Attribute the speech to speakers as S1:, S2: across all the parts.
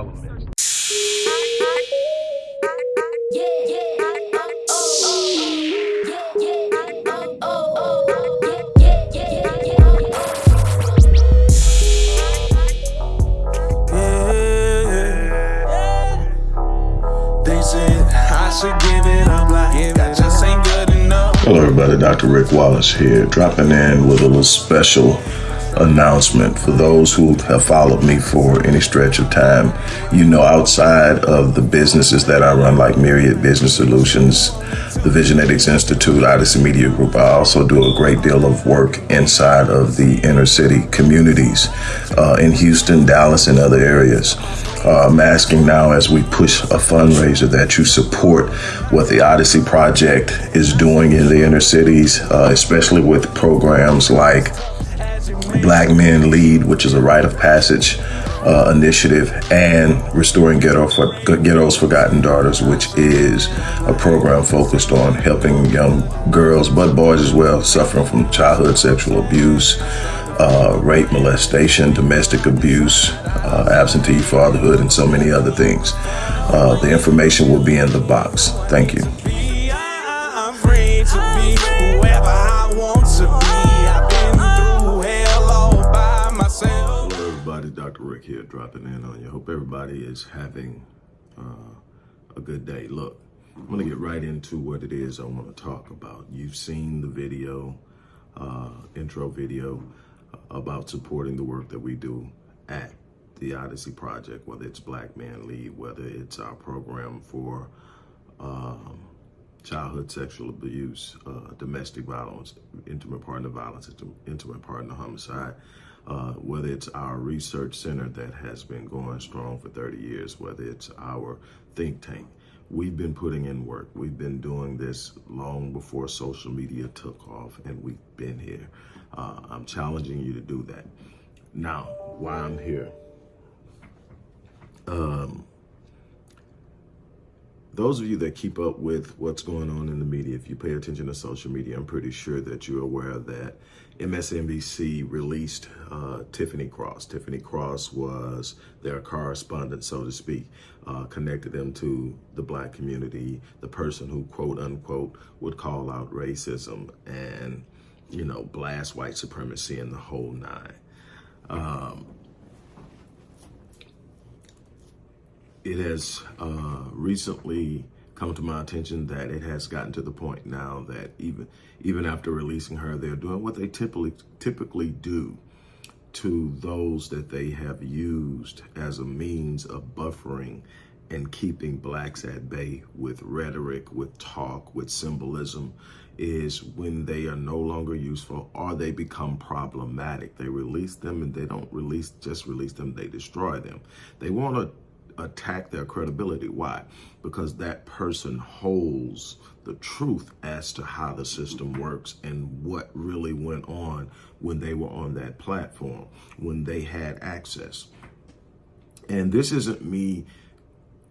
S1: all elements.
S2: Hello everybody, Dr. Rick Wallace here, dropping in with a little special announcement for those who have followed me for any stretch of time. You know, outside of the businesses that I run, like Myriad Business Solutions, the Visionetics Institute, Odyssey Media Group, I also do a great deal of work inside of the inner city communities uh, in Houston, Dallas, and other areas. Uh, I'm asking now as we push a fundraiser that you support what the Odyssey Project is doing in the inner cities, uh, especially with programs like Black Men Lead, which is a rite of passage uh, initiative, and Restoring Ghetto for, Ghetto's Forgotten Daughters, which is a program focused on helping young girls, but boys as well, suffering from childhood sexual abuse, uh, rape, molestation, domestic abuse, uh, absentee fatherhood, and so many other things. Uh, the information will be in the box. Thank you. Here dropping in on you. Hope everybody is having uh, a good day. Look, I'm going to get right into what it is I want to talk about. You've seen the video, uh, intro video about supporting the work that we do at the Odyssey Project, whether it's Black Man Lead, whether it's our program for um, childhood sexual abuse, uh, domestic violence, intimate partner violence, intimate partner homicide, uh, whether it's our research center that has been going strong for 30 years, whether it's our think tank. We've been putting in work. We've been doing this long before social media took off, and we've been here. Uh, I'm challenging you to do that. Now, why I'm here. Um, those of you that keep up with what's going on in the media, if you pay attention to social media, I'm pretty sure that you're aware that MSNBC released uh, Tiffany Cross. Tiffany Cross was their correspondent, so to speak, uh, connected them to the black community, the person who, quote unquote, would call out racism and, you know, blast white supremacy and the whole nine. Um, it has uh, recently come to my attention that it has gotten to the point now that even even after releasing her, they're doing what they typically typically do to those that they have used as a means of buffering and keeping blacks at bay with rhetoric, with talk, with symbolism is when they are no longer useful or they become problematic. They release them and they don't release, just release them, they destroy them. They want to attack their credibility. Why? Because that person holds the truth as to how the system works and what really went on when they were on that platform, when they had access. And this isn't me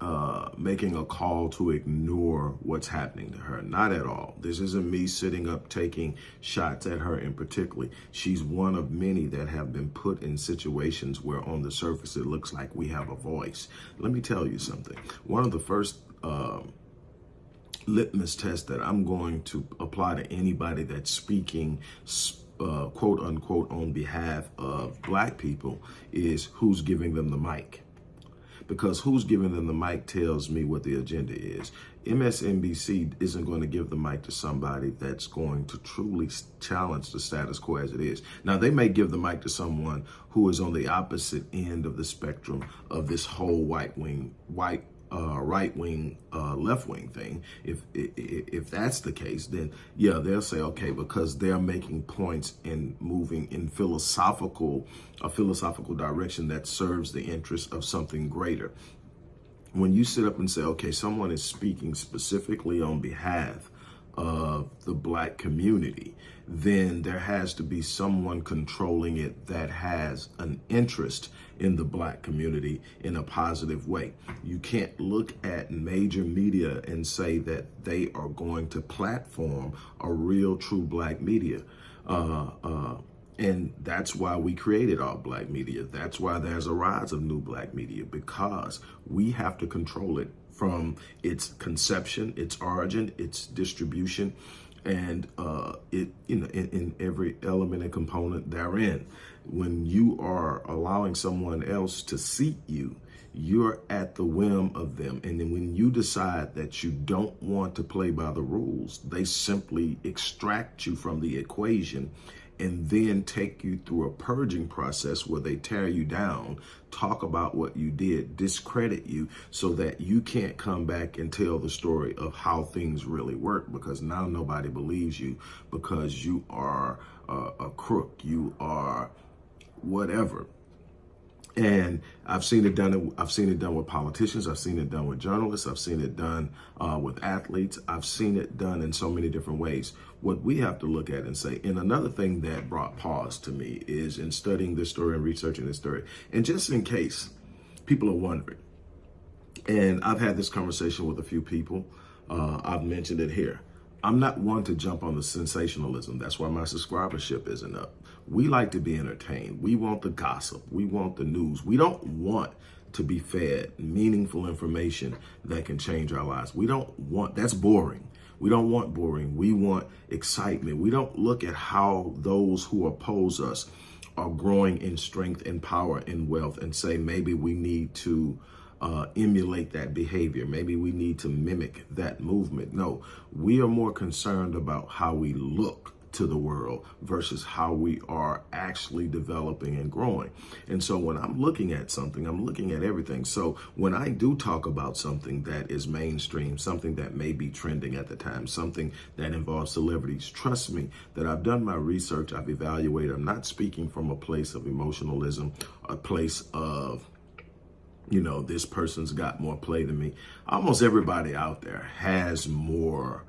S2: uh, making a call to ignore what's happening to her. Not at all. This isn't me sitting up taking shots at her in particular. She's one of many that have been put in situations where on the surface it looks like we have a voice. Let me tell you something. One of the first uh, litmus tests that I'm going to apply to anybody that's speaking uh, quote unquote on behalf of black people is who's giving them the mic because who's giving them the mic tells me what the agenda is. MSNBC isn't going to give the mic to somebody that's going to truly challenge the status quo as it is. Now, they may give the mic to someone who is on the opposite end of the spectrum of this whole white wing, white uh, right wing, uh, left wing thing. If, if if that's the case, then yeah, they'll say okay because they're making points and moving in philosophical a philosophical direction that serves the interest of something greater. When you sit up and say, okay, someone is speaking specifically on behalf of the black community, then there has to be someone controlling it that has an interest in the black community in a positive way. You can't look at major media and say that they are going to platform a real true black media. Uh, uh, And that's why we created all black media. That's why there's a rise of new black media because we have to control it from its conception, its origin, its distribution, and uh, it you know in, in every element and component therein. When you are allowing someone else to seat you, you're at the whim of them. And then when you decide that you don't want to play by the rules, they simply extract you from the equation and then take you through a purging process where they tear you down, talk about what you did, discredit you so that you can't come back and tell the story of how things really work because now nobody believes you because you are uh, a crook, you are whatever. And I've seen it done. I've seen it done with politicians. I've seen it done with journalists. I've seen it done uh, with athletes. I've seen it done in so many different ways. What we have to look at and say, and another thing that brought pause to me is in studying this story and researching this story, and just in case people are wondering, and I've had this conversation with a few people. Uh, I've mentioned it here. I'm not one to jump on the sensationalism. That's why my subscribership isn't up. We like to be entertained. We want the gossip. We want the news. We don't want to be fed meaningful information that can change our lives. We don't want, that's boring. We don't want boring. We want excitement. We don't look at how those who oppose us are growing in strength and power and wealth and say maybe we need to uh, emulate that behavior. Maybe we need to mimic that movement. No, we are more concerned about how we look to the world versus how we are actually developing and growing. And so when I'm looking at something, I'm looking at everything. So when I do talk about something that is mainstream, something that may be trending at the time, something that involves celebrities, trust me that I've done my research, I've evaluated. I'm not speaking from a place of emotionalism, a place of you know, this person's got more play than me. Almost everybody out there has more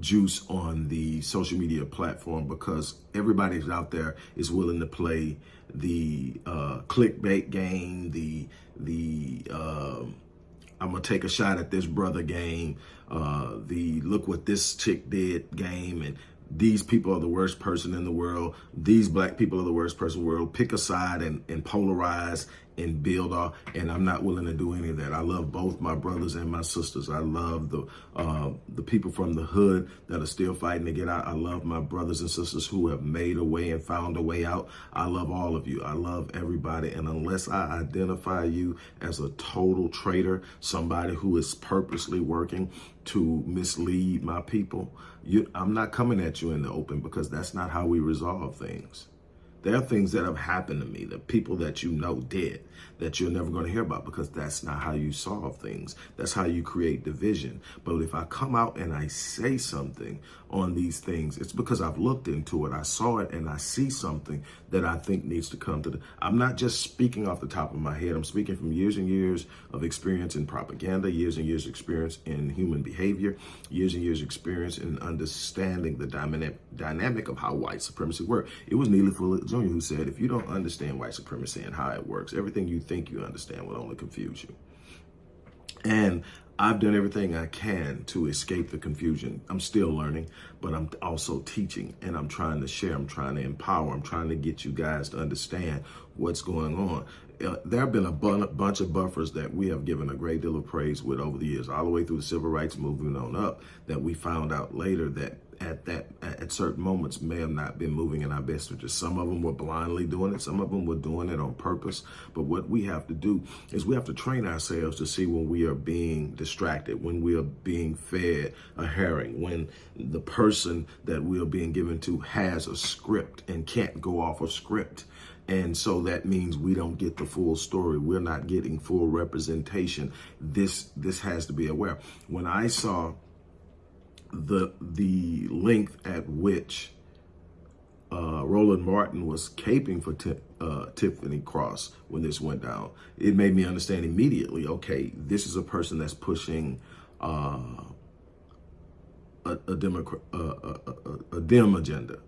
S2: juice on the social media platform because everybody's out there is willing to play the uh, clickbait game, the the uh, I'm gonna take a shot at this brother game, uh, the look what this chick did game, and these people are the worst person in the world. These black people are the worst person in the world. Pick a side and, and polarize and build off. And I'm not willing to do any of that. I love both my brothers and my sisters. I love the uh, the people from the hood that are still fighting to get out. I love my brothers and sisters who have made a way and found a way out. I love all of you. I love everybody. And unless I identify you as a total traitor, somebody who is purposely working to mislead my people, you, I'm not coming at you in the open because that's not how we resolve things. There are things that have happened to me, the people that you know did, that you're never going to hear about because that's not how you solve things. That's how you create division. But if I come out and I say something on these things, it's because I've looked into it, I saw it, and I see something that I think needs to come to the. I'm not just speaking off the top of my head. I'm speaking from years and years of experience in propaganda, years and years of experience in human behavior, years and years experience in understanding the dynamic dynamic of how white supremacy works. It was Fuller Jr. who said, if you don't understand white supremacy and how it works, everything you think you understand will only confuse you. And I've done everything I can to escape the confusion. I'm still learning, but I'm also teaching and I'm trying to share. I'm trying to empower. I'm trying to get you guys to understand what's going on. Uh, there have been a bunch of buffers that we have given a great deal of praise with over the years, all the way through the civil rights movement on up, that we found out later that at that at certain moments may have not been moving in our best interest. Some of them were blindly doing it. Some of them were doing it on purpose. But what we have to do is we have to train ourselves to see when we are being distracted, when we are being fed a herring, when the person that we are being given to has a script and can't go off of script. And so that means we don't get the full story. We're not getting full representation. This this has to be aware. When I saw the the length at which uh, Roland Martin was caping for uh, Tiffany Cross when this went down, it made me understand immediately. Okay, this is a person that's pushing uh, a, a, Democrat, a, a, a dim agenda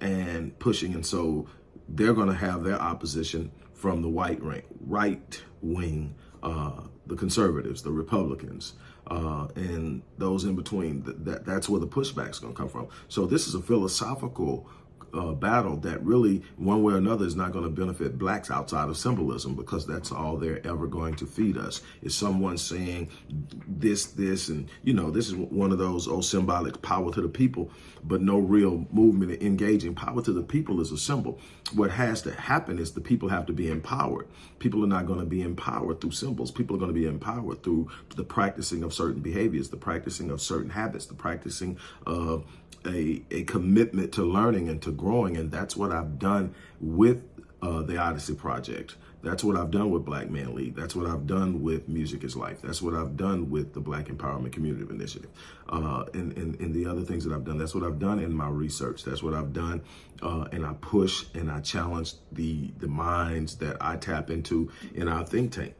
S2: and pushing, and so they're going to have their opposition from the white right wing, uh, the conservatives, the Republicans uh, and those in between. That, that That's where the pushback's going to come from. So this is a philosophical uh, battle that really, one way or another, is not going to benefit blacks outside of symbolism because that's all they're ever going to feed us. Is someone saying this, this, and you know, this is one of those old symbolic power to the people, but no real movement engaging. Power to the people is a symbol. What has to happen is the people have to be empowered. People are not going to be empowered through symbols. People are going to be empowered through the practicing of certain behaviors, the practicing of certain habits, the practicing of a, a commitment to learning and to growing. And that's what I've done with uh, the Odyssey Project. That's what I've done with Black Man League. That's what I've done with Music is Life. That's what I've done with the Black Empowerment Community Initiative. Uh, and, and, and the other things that I've done. That's what I've done in my research. That's what I've done. Uh, and I push and I challenge the, the minds that I tap into in our think tank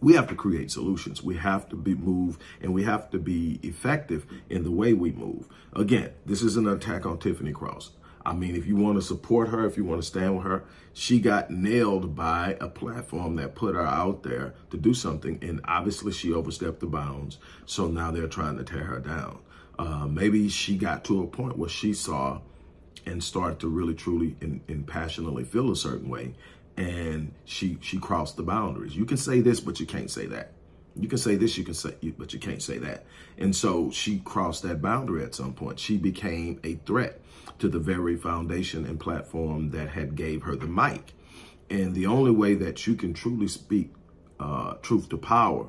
S2: we have to create solutions. We have to be move and we have to be effective in the way we move. Again, this is an attack on Tiffany Cross. I mean, if you want to support her, if you want to stand with her, she got nailed by a platform that put her out there to do something. And obviously she overstepped the bounds. So now they're trying to tear her down. Uh, maybe she got to a point where she saw and started to really, truly and, and passionately feel a certain way and she she crossed the boundaries. You can say this, but you can't say that. You can say this, you can say, but you can't say that. And so she crossed that boundary at some point. She became a threat to the very foundation and platform that had gave her the mic. And the only way that you can truly speak uh, truth to power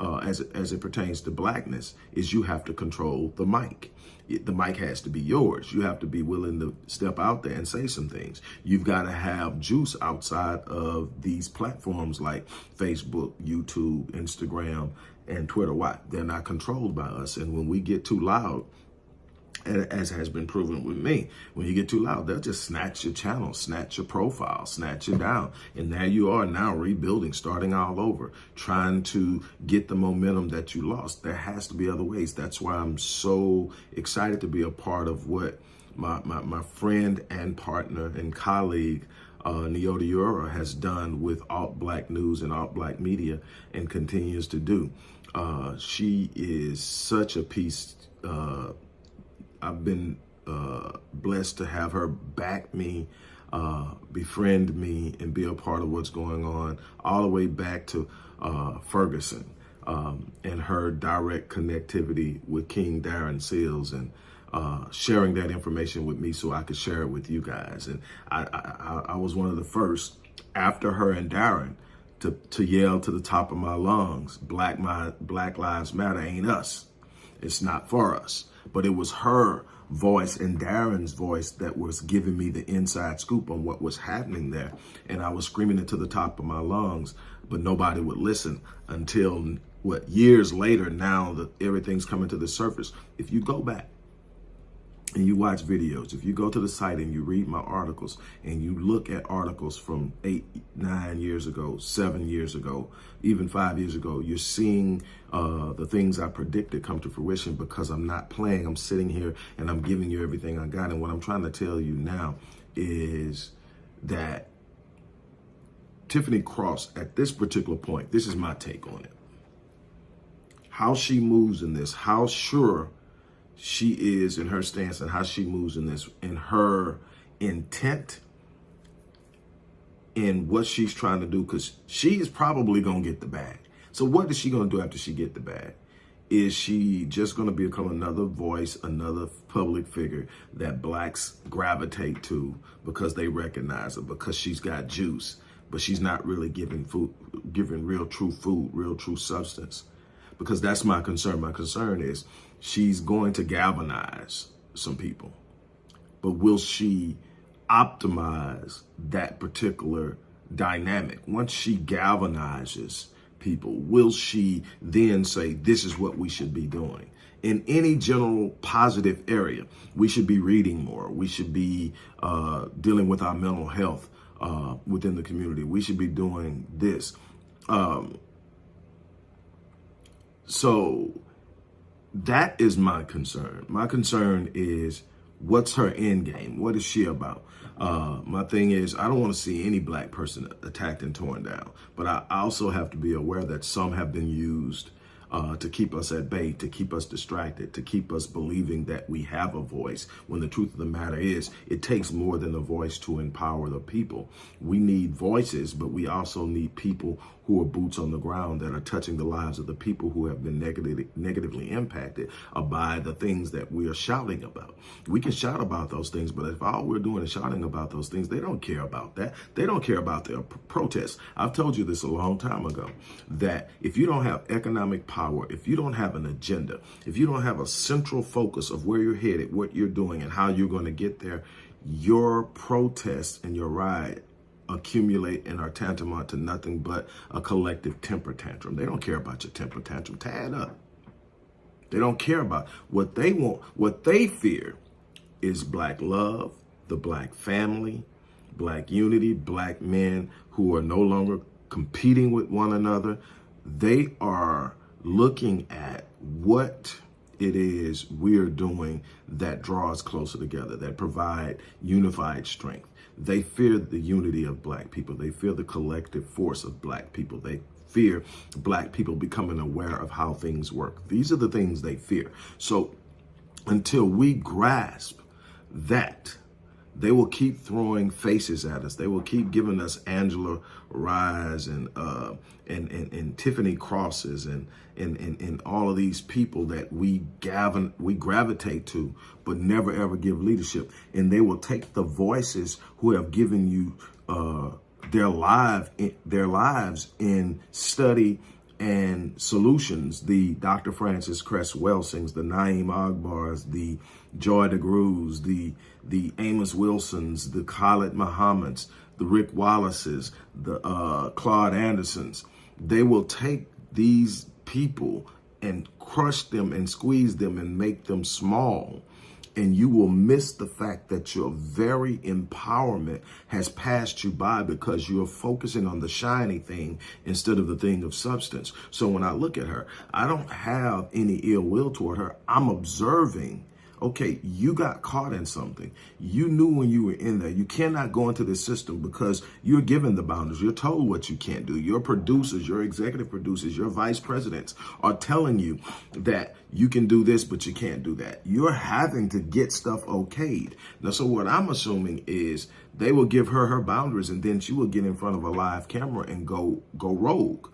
S2: uh, as, as it pertains to blackness is you have to control the mic. The mic has to be yours. You have to be willing to step out there and say some things. You've got to have juice outside of these platforms like Facebook, YouTube, Instagram, and Twitter. Why? They're not controlled by us. And when we get too loud, as has been proven with me. When you get too loud, they'll just snatch your channel, snatch your profile, snatch you down. And there you are now rebuilding, starting all over, trying to get the momentum that you lost. There has to be other ways. That's why I'm so excited to be a part of what my, my, my friend and partner and colleague, uh, Nyota Ura has done with Alt Black News and Alt Black Media and continues to do. Uh, she is such a piece uh, I've been uh, blessed to have her back me, uh, befriend me, and be a part of what's going on, all the way back to uh, Ferguson um, and her direct connectivity with King Darren Seals and uh, sharing that information with me so I could share it with you guys. And I, I, I was one of the first after her and Darren to, to yell to the top of my lungs, Black, my, Black Lives Matter ain't us. It's not for us but it was her voice and Darren's voice that was giving me the inside scoop on what was happening there. And I was screaming it to the top of my lungs, but nobody would listen until what years later now that everything's coming to the surface. If you go back and you watch videos, if you go to the site and you read my articles and you look at articles from eight, nine years ago, seven years ago, even five years ago, you're seeing uh, the things I predicted come to fruition because I'm not playing. I'm sitting here and I'm giving you everything I got. And what I'm trying to tell you now is that Tiffany Cross, at this particular point, this is my take on it. How she moves in this, how sure she is in her stance and how she moves in this, in her intent in what she's trying to do, because she is probably going to get the bag. So what is she going to do after she get the bag? Is she just going to become another voice, another public figure that blacks gravitate to because they recognize her, because she's got juice, but she's not really giving food, giving real true food, real true substance? Because that's my concern. My concern is she's going to galvanize some people. But will she optimize that particular dynamic? Once she galvanizes people, will she then say, this is what we should be doing? In any general positive area, we should be reading more. We should be uh, dealing with our mental health uh, within the community. We should be doing this. Um, so that is my concern. My concern is what's her end game? What is she about? Uh, my thing is, I don't want to see any black person attacked and torn down, but I also have to be aware that some have been used uh, to keep us at bay, to keep us distracted, to keep us believing that we have a voice. When the truth of the matter is, it takes more than a voice to empower the people. We need voices, but we also need people who are boots on the ground that are touching the lives of the people who have been negatively, negatively impacted by the things that we are shouting about. We can shout about those things, but if all we're doing is shouting about those things, they don't care about that. They don't care about their protests. I've told you this a long time ago, that if you don't have economic power, if you don't have an agenda, if you don't have a central focus of where you're headed, what you're doing, and how you're going to get there, your protest and your ride accumulate and are tantamount to nothing but a collective temper tantrum. They don't care about your temper tantrum. It up. They don't care about what they want. What they fear is black love, the black family, black unity, black men who are no longer competing with one another. They are looking at what it is we're doing that draws closer together, that provide unified strength. They fear the unity of black people. They fear the collective force of black people. They fear black people becoming aware of how things work. These are the things they fear. So until we grasp that, they will keep throwing faces at us. They will keep giving us Angela Rye's and uh, and, and and Tiffany Crosses and and and, and all of these people that we gavin, we gravitate to, but never ever give leadership. And they will take the voices who have given you uh, their live their lives in study and solutions, the Dr. Frances Cress Welsings, the Na'im Akbars, the Joy DeGruys, the the Amos Wilsons, the Khalid Muhammads, the Rick Wallaces, the uh, Claude Andersons, they will take these people and crush them and squeeze them and make them small and you will miss the fact that your very empowerment has passed you by because you're focusing on the shiny thing instead of the thing of substance. So when I look at her, I don't have any ill will toward her. I'm observing okay, you got caught in something. You knew when you were in there. You cannot go into this system because you're given the boundaries. You're told what you can't do. Your producers, your executive producers, your vice presidents are telling you that you can do this, but you can't do that. You're having to get stuff okayed. Now, so what I'm assuming is they will give her her boundaries and then she will get in front of a live camera and go, go rogue.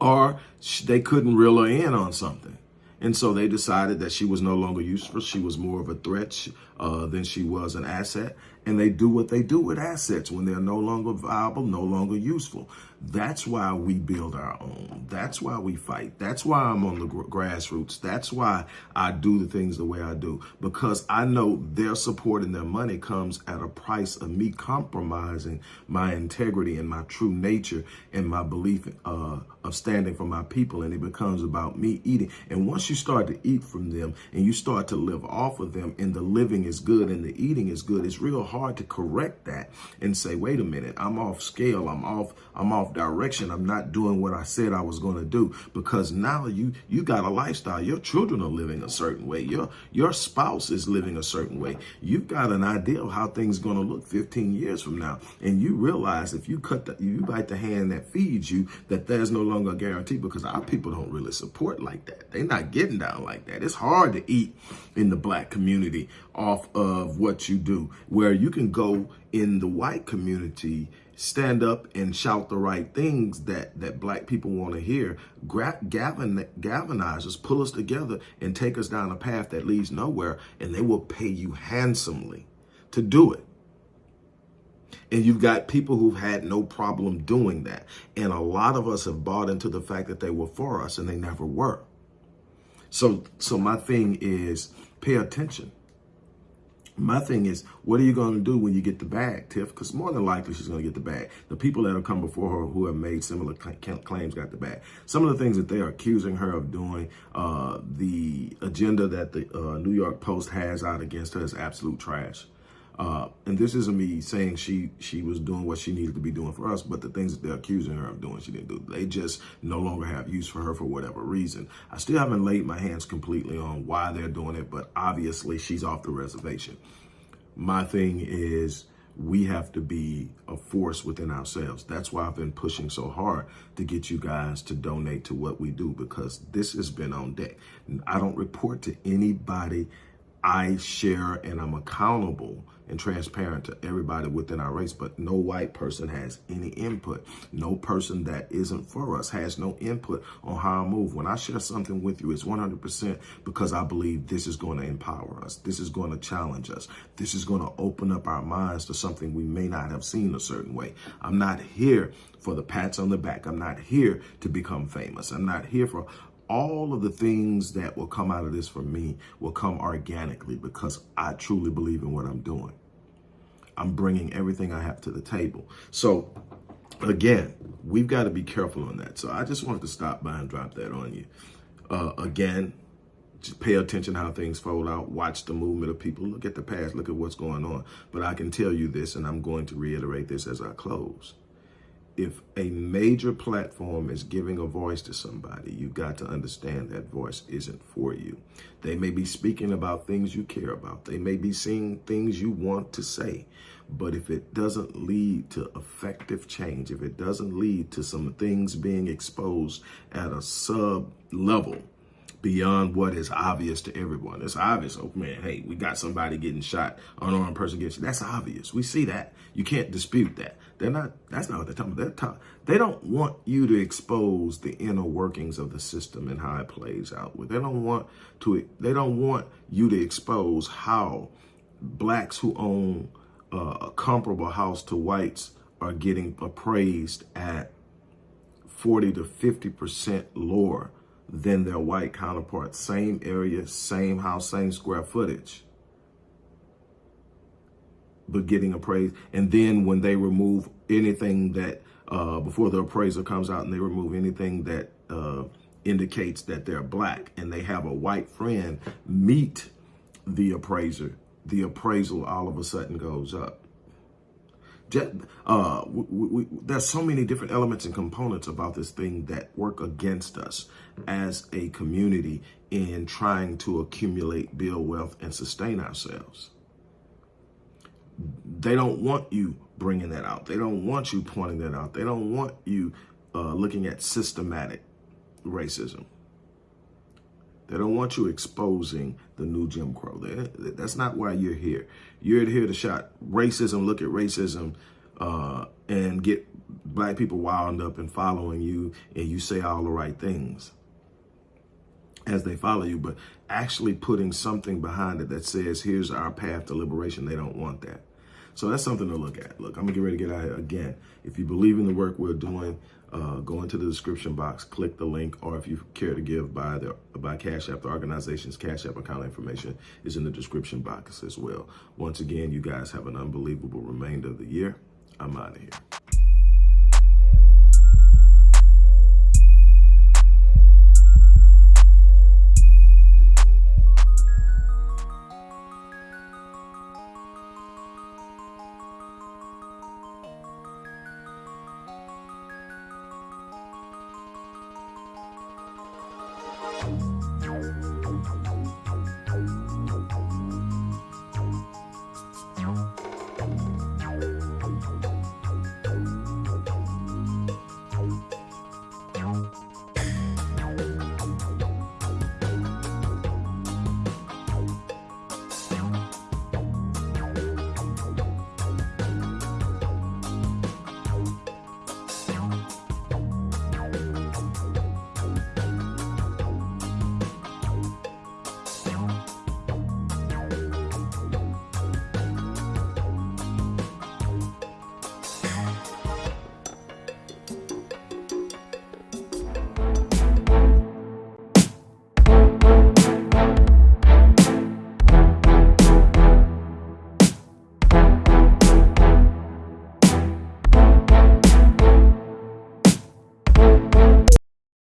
S2: Or they couldn't reel her in on something. And so they decided that she was no longer useful. She was more of a threat uh, than she was an asset. And they do what they do with assets when they're no longer viable, no longer useful. That's why we build our own. That's why we fight. That's why I'm on the grassroots. That's why I do the things the way I do. Because I know their support and their money comes at a price of me compromising my integrity and my true nature and my belief uh, of standing for my people. And it becomes about me eating. And once you start to eat from them and you start to live off of them and the living is good and the eating is good, it's real hard to correct that and say, wait a minute, I'm off scale. I'm off, I'm off direction. I'm not doing what I said I was going to do because now you, you got a lifestyle. Your children are living a certain way. Your, your spouse is living a certain way. You've got an idea of how things going to look 15 years from now. And you realize if you cut the, you bite the hand that feeds you, that there's no longer a guarantee because our people don't really support like that. They're not getting down like that. It's hard to eat in the black community off of what you do, where you can go in the white community stand up and shout the right things that that black people want to hear. Gavin galvanize us pull us together and take us down a path that leads nowhere and they will pay you handsomely to do it. And you've got people who've had no problem doing that. And a lot of us have bought into the fact that they were for us and they never were. So so my thing is pay attention my thing is, what are you going to do when you get the bag, Tiff? Because more than likely she's going to get the bag. The people that have come before her who have made similar claims got the bag. Some of the things that they are accusing her of doing, uh, the agenda that the uh, New York Post has out against her is absolute trash. Uh, and this isn't me saying she she was doing what she needed to be doing for us, but the things that they're accusing her of doing, she didn't do. They just no longer have use for her for whatever reason. I still haven't laid my hands completely on why they're doing it, but obviously she's off the reservation. My thing is we have to be a force within ourselves. That's why I've been pushing so hard to get you guys to donate to what we do because this has been on deck. I don't report to anybody. I share and I'm accountable and transparent to everybody within our race, but no white person has any input. No person that isn't for us has no input on how I move. When I share something with you, it's 100% because I believe this is going to empower us. This is going to challenge us. This is going to open up our minds to something we may not have seen a certain way. I'm not here for the pats on the back. I'm not here to become famous. I'm not here for all of the things that will come out of this for me will come organically because I truly believe in what I'm doing. I'm bringing everything I have to the table. So again, we've got to be careful on that. So I just wanted to stop by and drop that on you. Uh, again, just pay attention how things fold out. Watch the movement of people. Look at the past. Look at what's going on. But I can tell you this, and I'm going to reiterate this as I close if a major platform is giving a voice to somebody, you've got to understand that voice isn't for you. They may be speaking about things you care about. They may be saying things you want to say. But if it doesn't lead to effective change, if it doesn't lead to some things being exposed at a sub level, beyond what is obvious to everyone. It's obvious. Oh man, hey, we got somebody getting shot, unarmed person gets. shot. That's obvious. We see that. You can't dispute that. They're not. That's not what they're talking about. They're They don't want you to expose the inner workings of the system and how it plays out. They don't want to. They don't want you to expose how blacks who own uh, a comparable house to whites are getting appraised at 40 to 50 percent lower than their white counterparts. Same area, same house, same square footage. But getting appraised. And then when they remove anything that, uh, before the appraiser comes out and they remove anything that uh, indicates that they're black and they have a white friend meet the appraiser, the appraisal all of a sudden goes up. Uh, we, we, there's so many different elements and components about this thing that work against us as a community in trying to accumulate, build wealth, and sustain ourselves. They don't want you bringing that out. They don't want you pointing that out. They don't want you uh, looking at systematic racism. They don't want you exposing the new Jim Crow. They, that's not why you're here. You're here to shot racism, look at racism, uh, and get black people wound up and following you, and you say all the right things as they follow you, but actually putting something behind it that says, here's our path to liberation. They don't want that. So that's something to look at. Look, I'm gonna get ready to get out again. If you believe in the work we're doing, uh, go into the description box, click the link, or if you care to give by the by Cash App, the organization's Cash App account information is in the description box as well. Once again, you guys have an unbelievable remainder of the year. I'm out of here.